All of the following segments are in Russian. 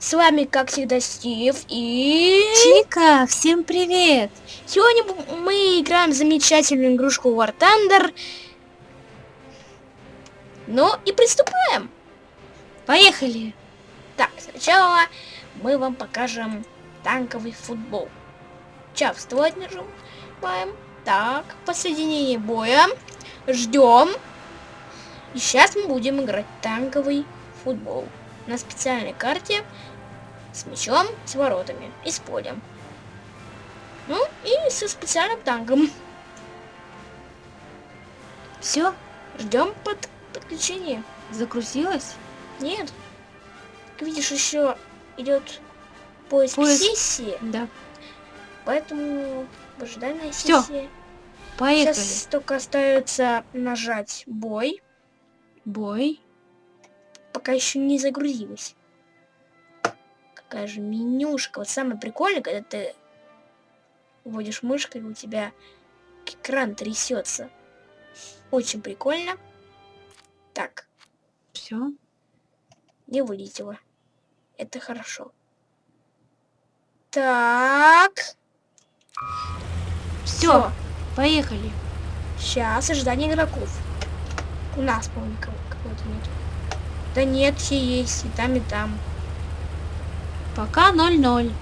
С вами, как всегда, Стив и... Чика, всем привет! Сегодня мы играем в замечательную игрушку War Thunder. Ну и приступаем! Поехали! Так, сначала мы вам покажем танковый футбол. Чавствовать нажимаем. Так, посоединение боя. Ждем. И сейчас мы будем играть танковый футбол на специальной карте с мячом, с воротами и с полем. Ну и со специальным танком. Все, Ждем под подключение. загрузилась? Нет. Как видишь, еще идет поиск, Поиск. сессии, Да. поэтому ожидание Всё. сессии. Поехали. Сейчас только остается нажать бой, Бой. пока еще не загрузилась. Какая же менюшка. Вот самое прикольное, когда ты вводишь мышкой, у тебя экран трясется. Очень прикольно. Так, Все. не вылетело. Это хорошо. Так. Все. Поехали. Сейчас ожидание игроков. У нас, по-моему, кого-то нет. Да нет, все есть. И там, и там. Пока 0-0.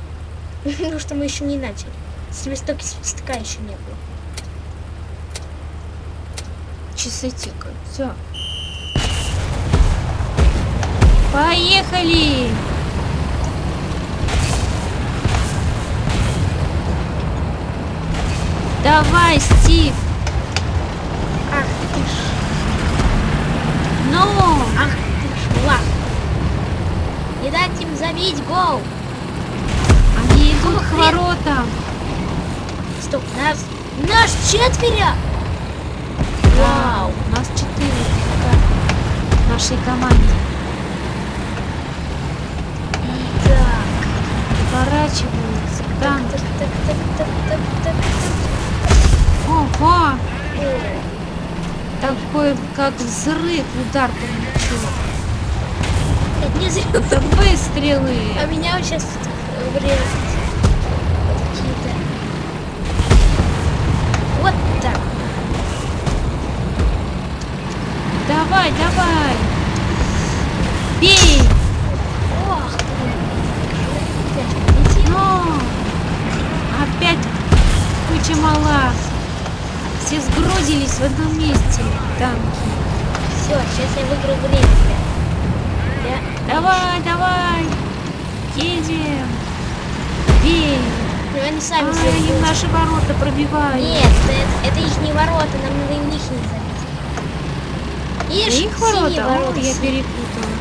Потому что мы еще не начали. Свисток свистка еще не было. Часы тикают. Все. Поехали! Давай, Стив! Ах ты ж, Ну! ах. Не дать им забить гол. Они идут к воротам. Стоп, нас, наш четверо. Вау. У нас четыре в нашей команде. Так, Поворачиваются. Там. так, так, так, так, так, так, так. Ого! Такой, как взрыв, удар по мячу. Это не зря. Выстрелы. А меня вот сейчас врезать. Какие-то. Вот так. Давай, давай. Бей. Ох, блин. Опять. Но. Опять куча мала. Все сгрудились в одном месте. Танки. Все, сейчас я выиграю время. Я... Давай, давай. Едем. Бей. Ну, они сами они будут. наши ворота пробивают. Нет, это, это их не ворота, нам надо им их не забить. Ишь, их синие ворота? О, ворота. я перепутала.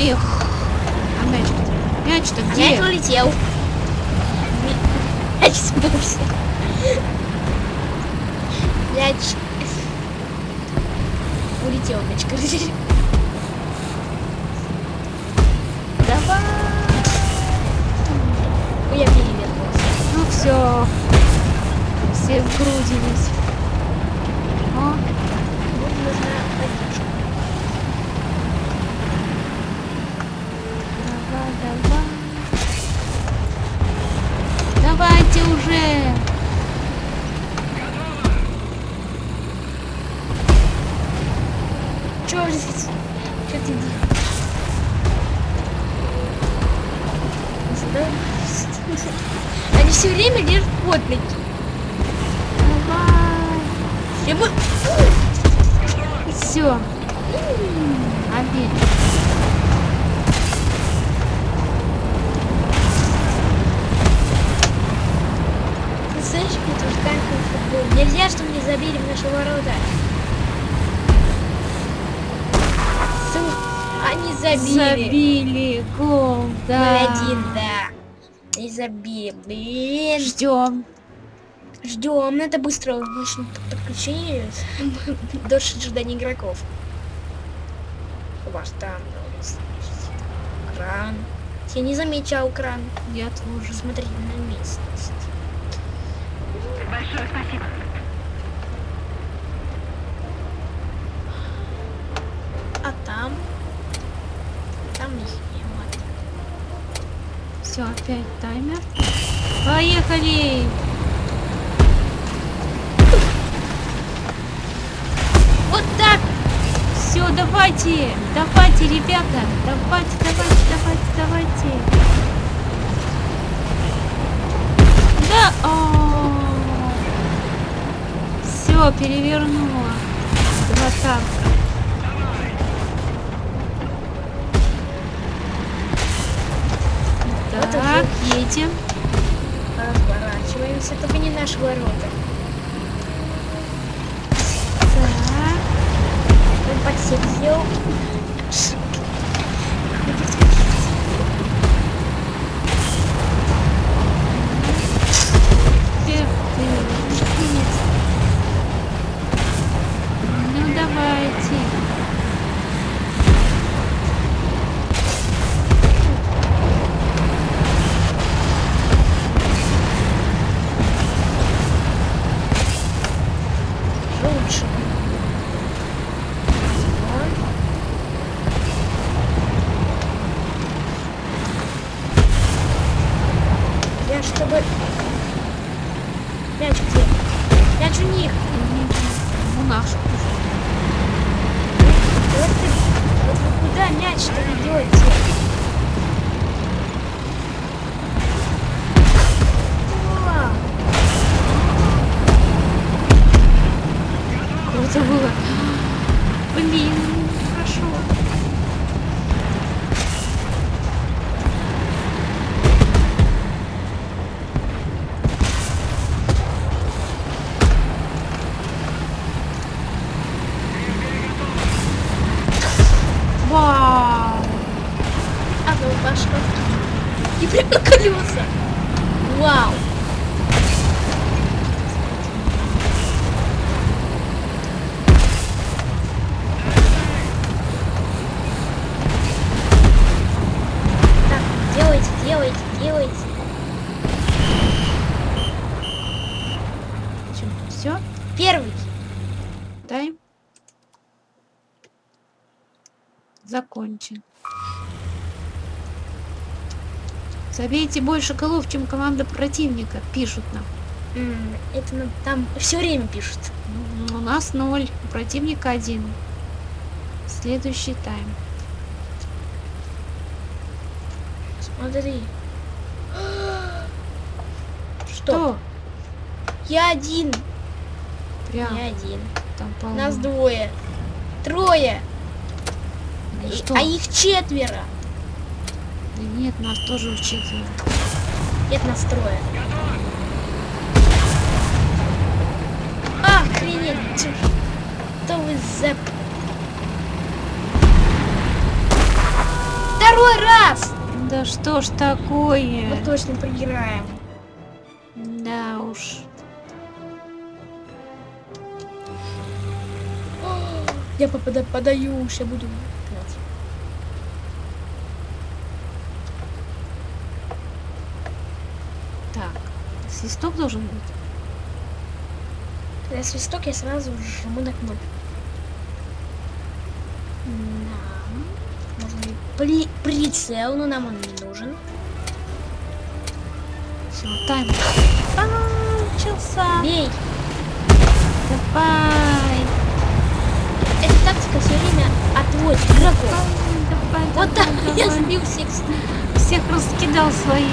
Эх. А мяч-то? Мяч-то где? Мяч улетел. Мяч сбылся. Мяч... Улетел мяч, короче. Давай. Я перевернулся. Ну все. Все сгрудились. Ждем. Ждем. Ну, это быстро выяснить подключение. Дольше ожидания игроков. У вас там кран. Я не замечал кран. Я тоже смотреть на местность. Большое спасибо. А там? Там их не Все, опять таймер. Поехали! Вот так! Все, давайте! Давайте, ребята! Давайте, давайте, давайте, давайте! Да! Все, перевернула. Два танка. Так, едем. Разворачиваемся, только не наши ворота. Так. Он А ну пошло. И прям на колеса. Вау. Так, делайте, делайте, делайте. Все, Первый. тайм закончен. Забейте больше голов, чем команда противника, пишут нам. Это нам там все время пишут. М, У нас ноль, у противника один. Следующий тайм. Смотри. Что? Что? Я один. Прям Я один. там полно. Нас двое. Трое. Ну что? А их четверо. Да нет, нас тоже четверо. Нет, нас трое. Охренеть. Что вы за... Второй раз! Да что ж такое? Мы точно проиграем. Да уж. Я попада- подаю, сейчас буду гнать. Так, свисток должен быть. Когда свисток, я сразу жму на кнопку. Да. Можно и при- прицел, но нам он не нужен. Все, тайм. А, начался. Бей! Давай. Эта тактика все время отводит игроков. Давай, Вот давай, так я давай. сбил всех. Всех раскидал свои.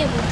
Не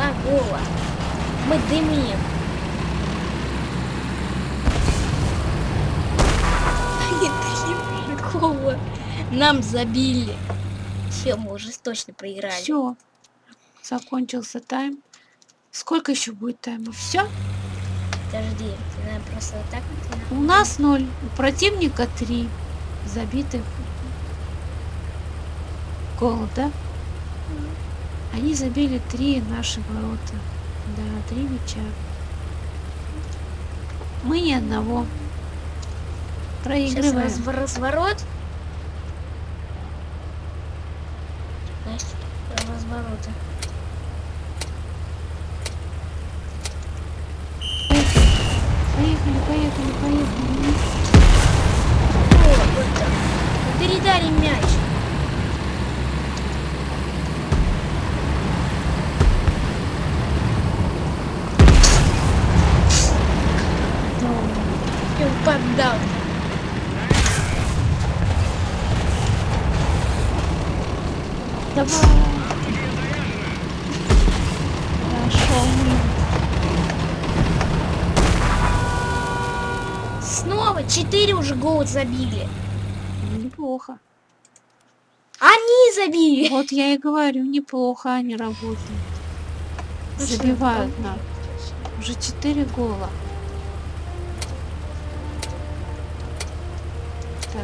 забить еще два гола. Мы дымим. Гола нам забили. Все, мы уже точно проиграли. Все. Закончился тайм. Сколько еще будет тайма? Все? Подожди, ты, наверное, просто вот так вот. У нас ноль. У противника три. Забитых. Гол, да? Они забили три наши ворота. Да, три мяча. Мы ни одного. Сейчас Проигрываем. разв- разворот. Значит, развороты. Поехали, поехали, поехали. О, вот так. Мяч. И поддал. Давай. Хорошо. Снова четыре уже гола забили. Неплохо. Они забили. Вот я и говорю, неплохо они работают. Забивают нам. Уже четыре гола. Так,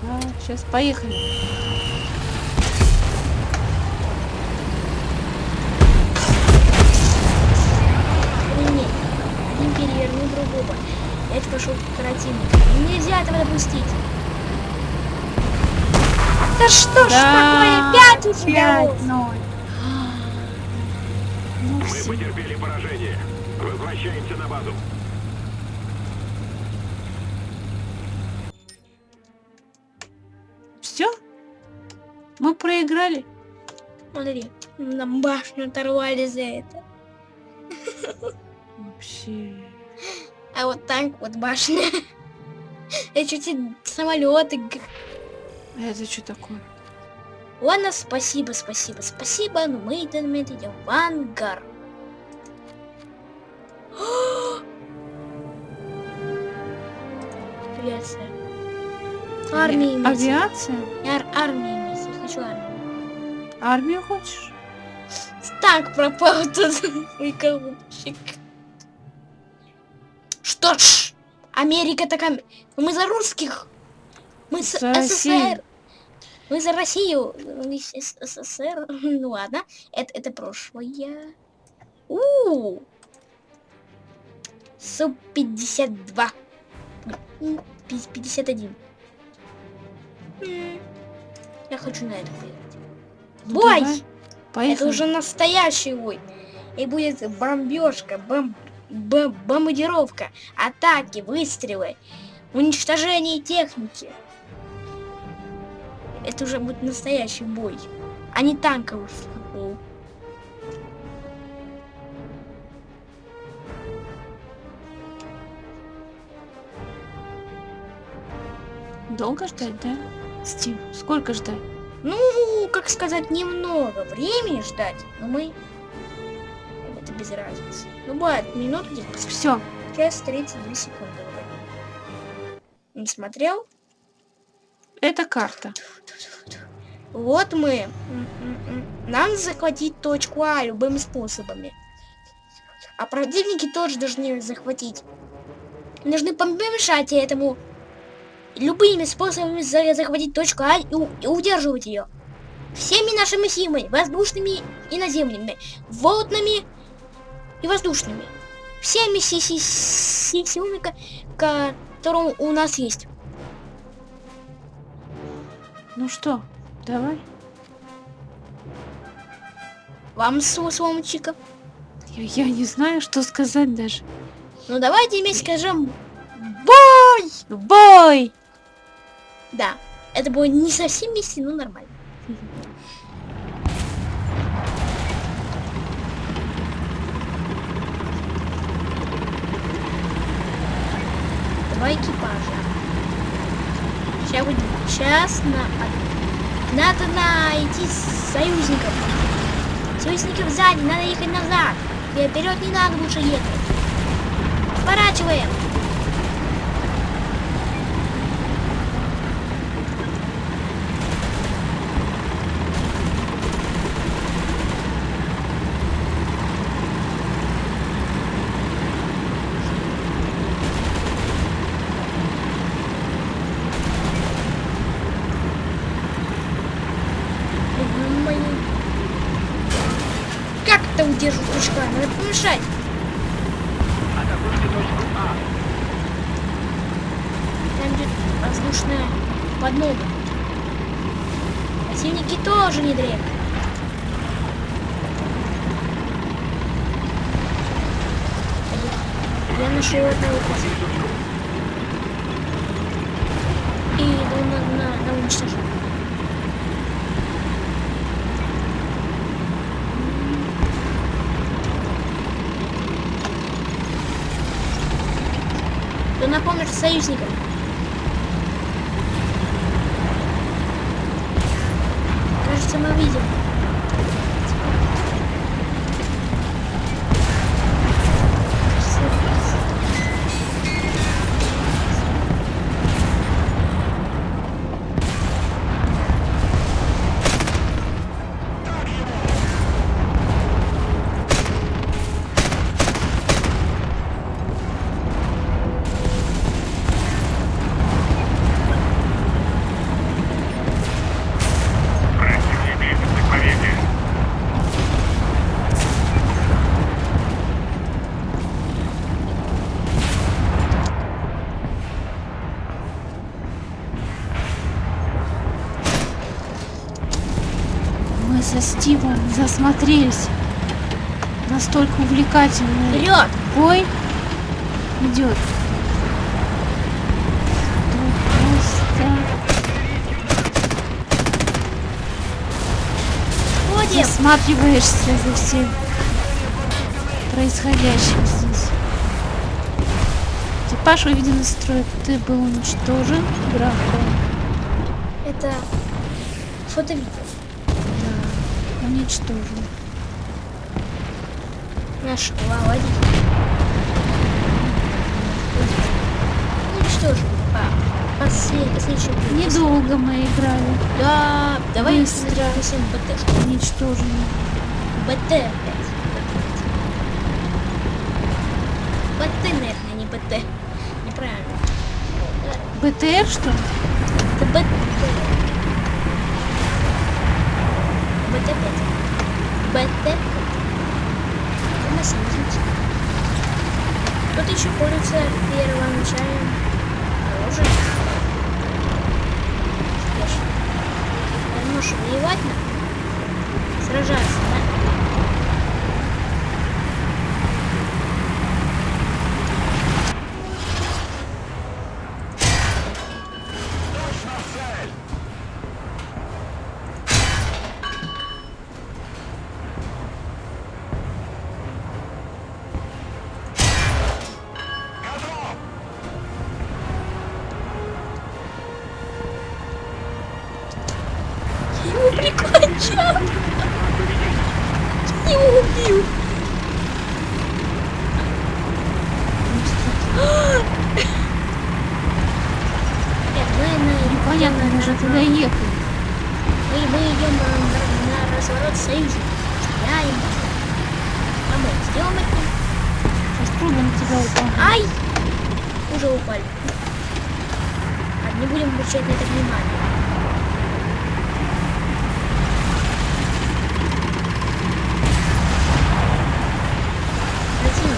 так, сейчас поехали. Охренеть. Один перевернул другого. Мяч пошел к противнику. Нельзя этого допустить. Да что ж такое? Пять у тебя. 5-0. Ну Мы потерпели поражение. Возвращаемся на базу. Мы проиграли? Смотри, нам башню оторвали за это. Вообще. А вот так вот башня. Я чуть и самолеты. это что такое? Ладно, спасибо, спасибо, спасибо, но мы в этот момент идем в ангар. Авиация. Армия имеется. Авиация? Ар- армия хочу армию. Армию хочешь? Танк пропал тут. Ой, голубчик. Что ж, Америка такая... Мы за русских. Мы с За Россию. СССР. Мы за Россию. С СССР. Ну ладно. Это, это прошлое. У Су-52. М, пи- 51. Я хочу на это поехать. Ну, Бой! давай. Поехали. Это уже настоящий бой. И будет бомбежка, бом... бом- бомбардировка, атаки, выстрелы, уничтожение техники. это уже будет настоящий бой, а не танковый футбол. Долго ждать, да? Стив, сколько ждать? Ну, как сказать, немного времени ждать, но мы... Это без разницы. Ну, бывает, минут где-то. Все, Час 32 секунды. Не смотрел? это карта. Вот мы. Нам захватить точку А любыми способами. А противники тоже должны захватить. Должны помешать этому любыми способами за- захватить точку А и, и удерживать ее. Всеми нашими силами, воздушными и наземными, водными и воздушными. Всеми си- си- си- силами, ко- которые у нас есть. Ну что, давай. Вам слово, сломчика. Я, я не знаю, что сказать даже. Ну давайте вместе скажем бой! Бой! Да, это было не совсем вместе, но нормально. Два экипажа. Сейчас будет час на... Надо найти союзников. Союзников сзади, надо ехать назад. Вперед не надо лучше ехать. Сворачиваем. Ой, Как это удерживать крючка? Надо помешать. Атакуйте точку А. Там идет воздушная подмога. Противники тоже не древние. Я нашел одного противника. И иду на, на, на уничтожение. Кто на Стивом засмотрелись. Настолько увлекательный Вперед! бой идет. Ходим! засматриваешься за всем происходящим здесь. Экипаж выведен из строя. Ты был уничтожен врагом. Это фото-видео. Да, уничтожен. Наш водитель. Что ж, по послед- видео. Недолго мы играли. Да, давай Быстро. нанесем БТ. Уничтожены. БТ опять. БТ, наверное, не БТ. Неправильно. БТР что? Это. БТ БТ 5. Это на союзничек. Кто-то еще пользуется первоначальным оружием. Что ж, можешь воевать на? Сражаться, да? Точно в цель. Чё? Не убил. Нет, мы на... Непонятно, мы же туда ехали. Мы, мы идем на, на- на разворот союза. Стреляем. А мы сделаем это? Сейчас трудно на тебя упал. Ай! Уже упали. А, не будем обращать на это внимание. Противник.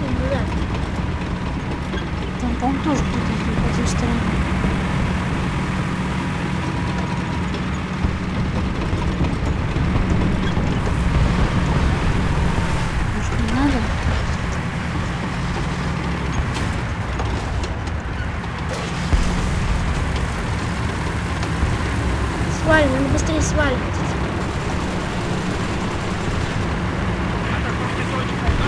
Ну да. Там, по-моему, тоже кто-то идет по той стороне. Может, не надо? Сваливай, надо быстрее сваливать. Атакуйте точку А.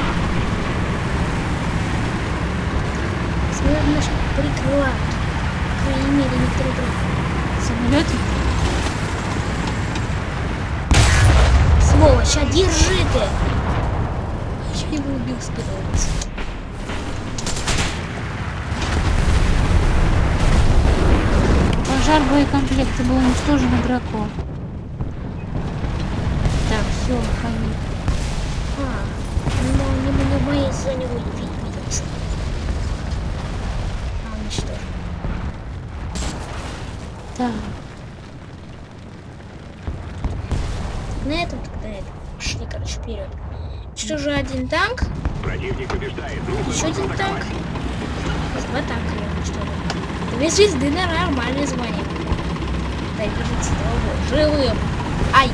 Смерть наш прикрывают. По крайней мере, некоторые другие. Самолеты? Сволочь, а держи ты! Я его убил с первого раза. Пожар боекомплекта был уничтожен игроком. Так, все, выходи. А, ну, не, не в моей зоне видимости. А, уничтожен. Так, На этом тогда это. Пошли, короче, вперед. Что же один танк? Противник побеждает. Еще один танк. Два танка я уничтожил. Две звезды на нормальное звание. Дай держите живым. Ай!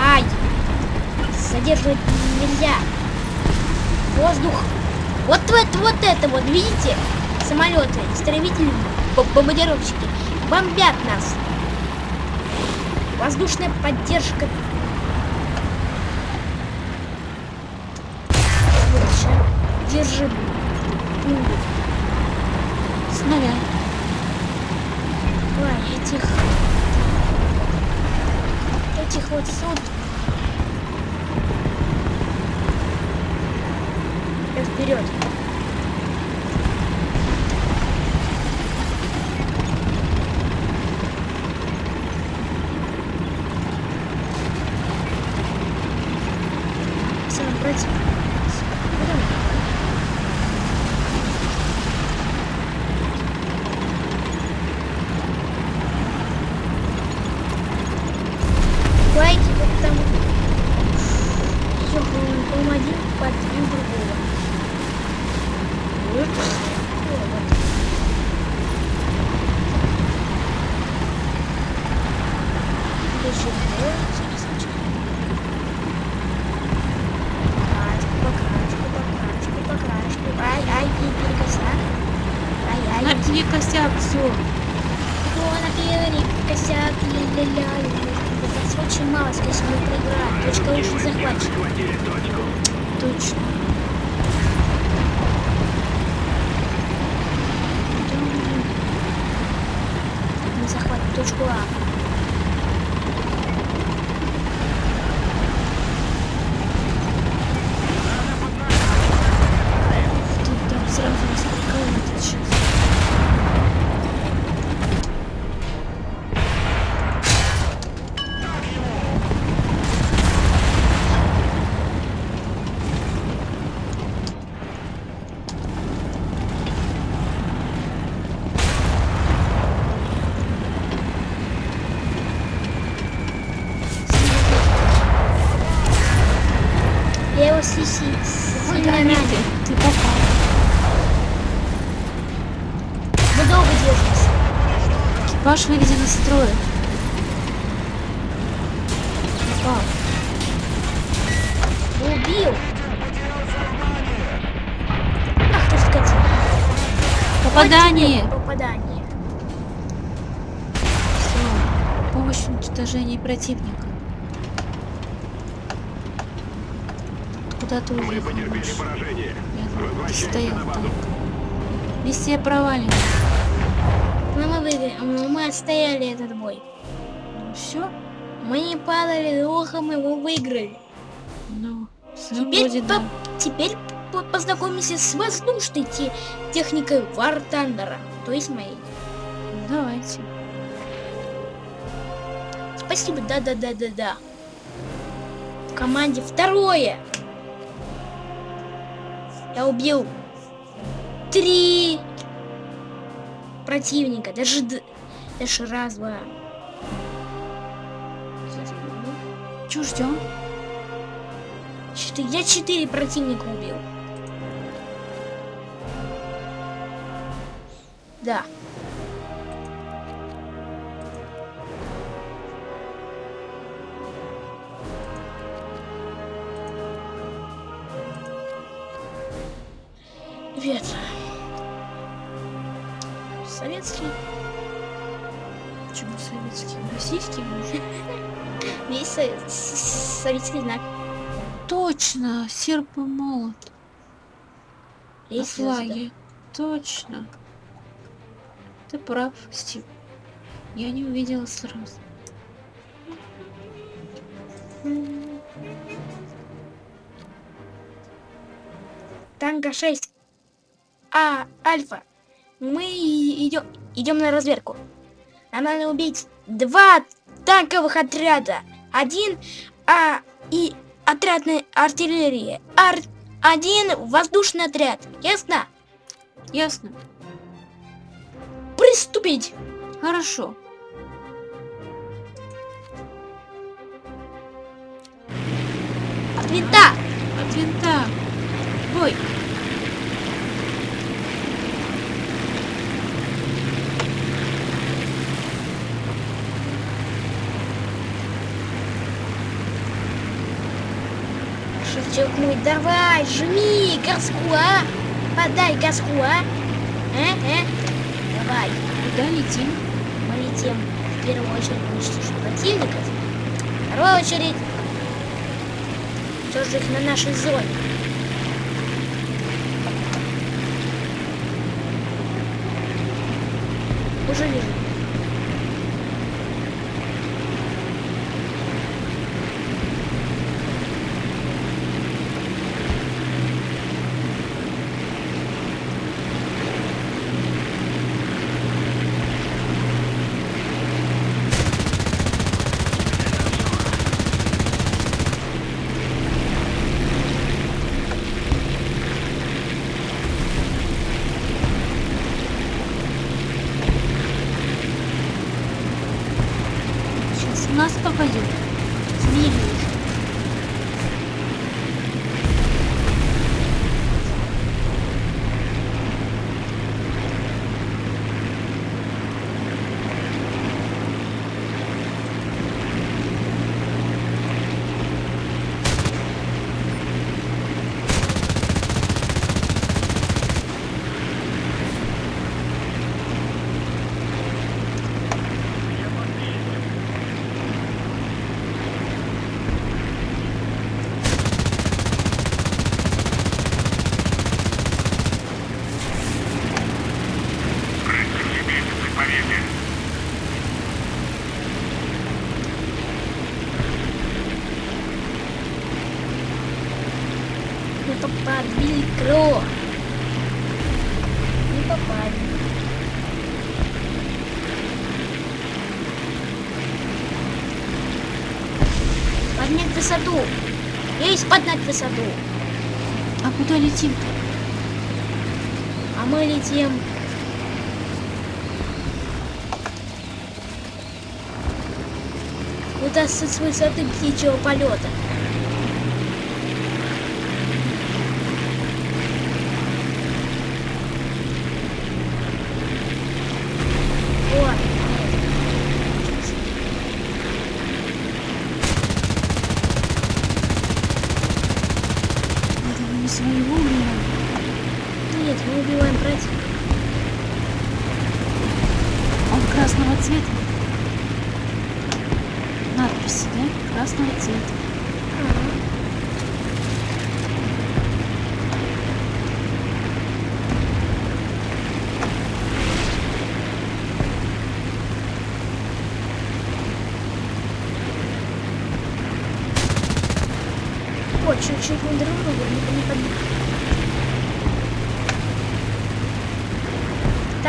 Ай! Задерживать нельзя. Воздух. Вот это, вот это вот, видите? Самолеты, истребители, бомбардировщики бомбят нас. Воздушная поддержка. Держи. снаряд. Ой, этих... Этих вот суд. Я вперед. Сам против. Куда мы? Лайки, вот там все, по-моему, один подвиг другого. Вот. О, вот. Еще вот, интересно, Покраску, покраску, покраску, покраску. Ай, ай, перекоса. Ай, ай, На тебе косяк, все. Вон первый косяк, ля-ля-ля. Это очень мало, скорее всего, мы проиграем. Точка лучше захватчик. Захватили точку. Точно. Мы захватим точку А. Тут там сразу нас прикроют сейчас. Я его сиси. Ой, динамит ты. Ты попал. Мы долго держимся. Экипаж выведен из строя. Попал. Убил. Ах ты скотина. Попадание! Вот Попадание. Все. Помощь в уничтожении противника. Откуда куда ты Мы уехал, потерпели поражение. Я Возвращайся стоял там. Миссия провалена. Ну, мы, выиграли, мы отстояли этот бой. Ну все? Мы не падали духом, мы выиграли. Ну, Теперь, по- да. теперь по- познакомимся с воздушной те- техникой War Thunder, то есть моей. Давайте. Спасибо, да-да-да-да-да. В команде второе. Я убил три противника, даже, даже раз, два. Чё ждем? Четыре, я четыре противника убил. Да. Привет. Советский? Со- с- советский знак. Точно, серп и молот. На флаге. Точно. Ты прав, Стив. Я не увидела сразу. Танго 6. А, Альфа. Мы идем, идем на разведку. Нам надо убить два танковых отряда. Один а, и отрядной артиллерии. Ар, один воздушный отряд. Ясно? Ясно. Приступить. Хорошо. От винта. От винта. Бой. Мой, давай, жми газку, а? Подай газку, а? Э, э? Давай. Куда летим? Мы летим в первую очередь уничтожить противников. В вторую очередь тоже их на нашей зоне. Уже вижу. Сейчас в нас попадет. Змеи. Не попали, Кро. Не попали. Поднять высоту. Есть поднять высоту. А куда летим? А мы летим. Куда с высоты птичьего полета. Вот. Это мы не своего убиваем. Нет, мы убиваем противника. Он красного цвета. Надписи, да? Красного цвета. чуть не друг друга не, не подбили.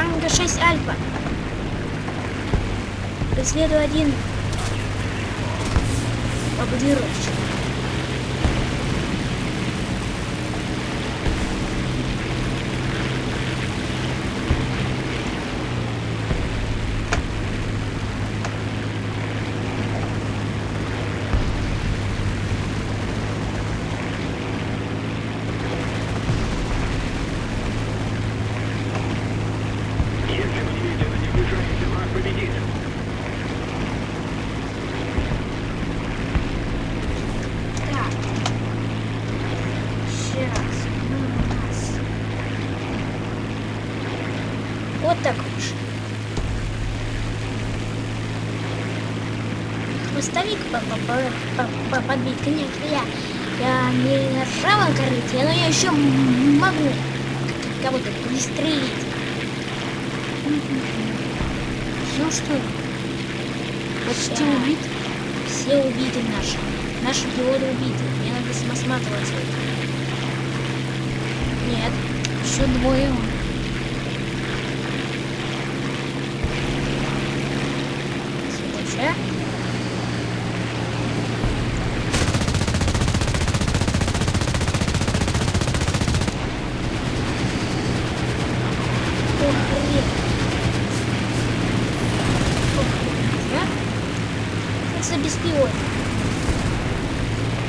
Танго 6 Альфа. Преследую один бомбардировщик. Если вы немедленно не вмешаетесь, враг победит. Так. Сейчас. у нас. Вот так лучше. Хвостовик по- по- по- по- по- подбить, конечно, я. Я не на правом корыте, но я еще могу кого-то пристрелить. Все что ли? Почти убит? Все убиты наши. Наши пилоты убиты. Мне надо осматриваться. Нет. Еще двое он. Следующее. Ох, хрен. Ох, хрен, а? Это за беспилотник.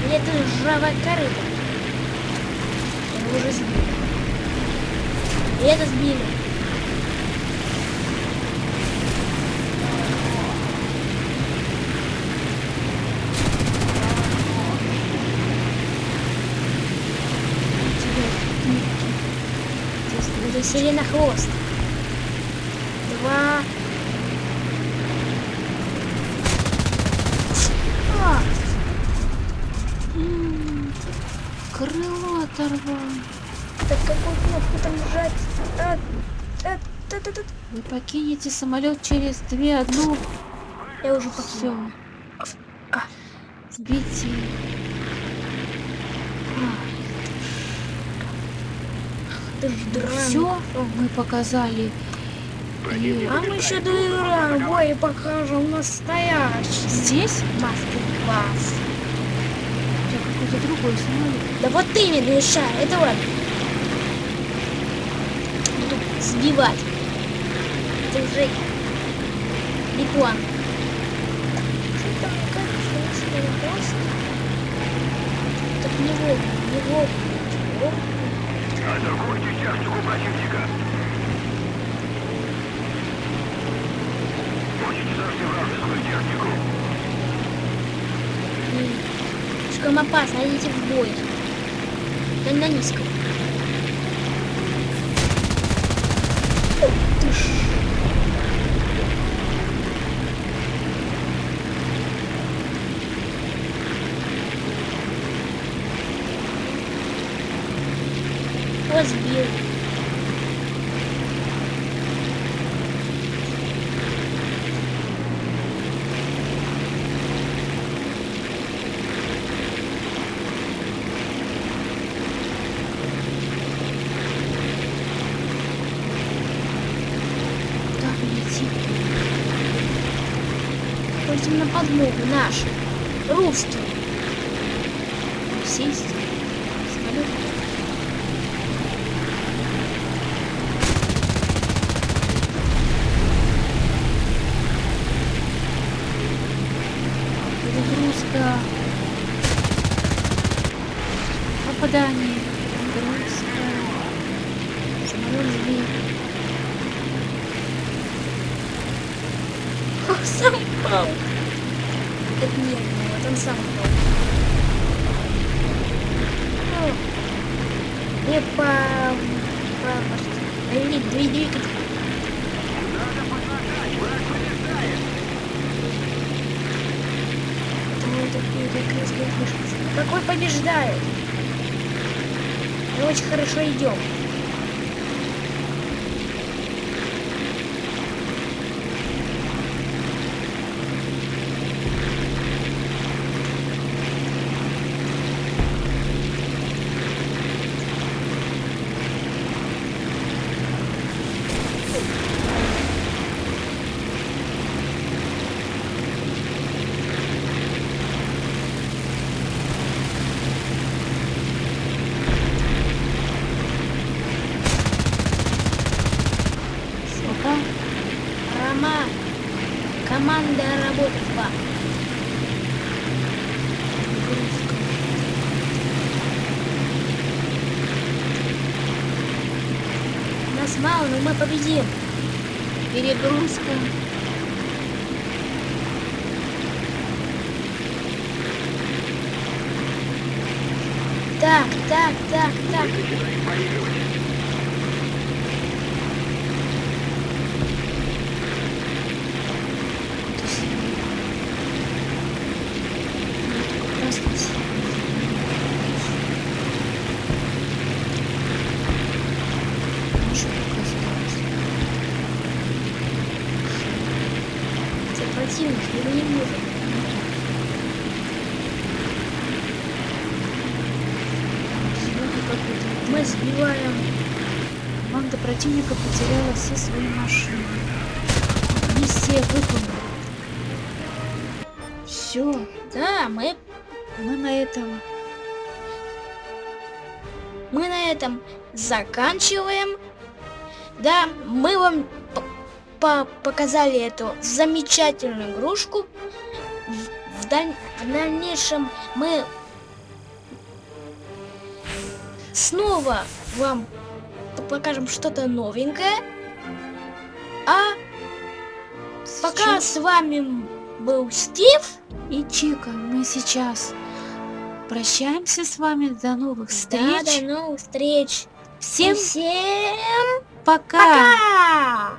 Или это жравая корыта? Его уже сбили. И это сбили. Это сиренохвост. Два. А, М, Крыло оторвал. так какую кнопку там жать? А, а, та- та- та- Вы покинете самолет через две одну. Я уже Все. покинул. Сбейте. Ты ж драма. Все, мы показали. И А мы еще доиграем бой покажем настоящий здесь мастер-класс. я какой-то другой самолет. Да вот ты мне мешай, это вот. Буду сбивать. Это уже реклама. Что там, как же, просто? Так не вовремя, не вовремя. Атакуйте технику противника. Уничтожьте вражескую технику. Слишком опасно, идите в бой. Да на низком. Ух ты ж. Подмогу наши. Русские. Сесть? Самолет? Перегрузка. Попадание. Перегрузка. Самолет сбит. О, сам пал. Это не я, вот он сам пал. О, Не по... по... Или двигатель. Потому это перекрестная вышка. Какой побеждает? Мы очень хорошо идем. команда работать вам. Перегрузка. Нас мало, но мы победим. Перегрузка. Так, так, так, так. Начинаем проигрывать. То есть, ну, только красный синий. Наша только осталось. Это противник, мы не можем. Сегодня какой-то Мы сбиваем. Команда противника потеряла все свои машины. Миссия выполнена. Все, Да, мы, мы на этом мы на этом заканчиваем. Да, мы вам по- показали эту замечательную игрушку. В, в даль- в дальнейшем мы снова вам покажем что-то новенькое. А пока с вами был Стив. и Чика. Мы сейчас прощаемся с вами. До новых Да, встреч. до новых встреч. Всем Всем пока. пока!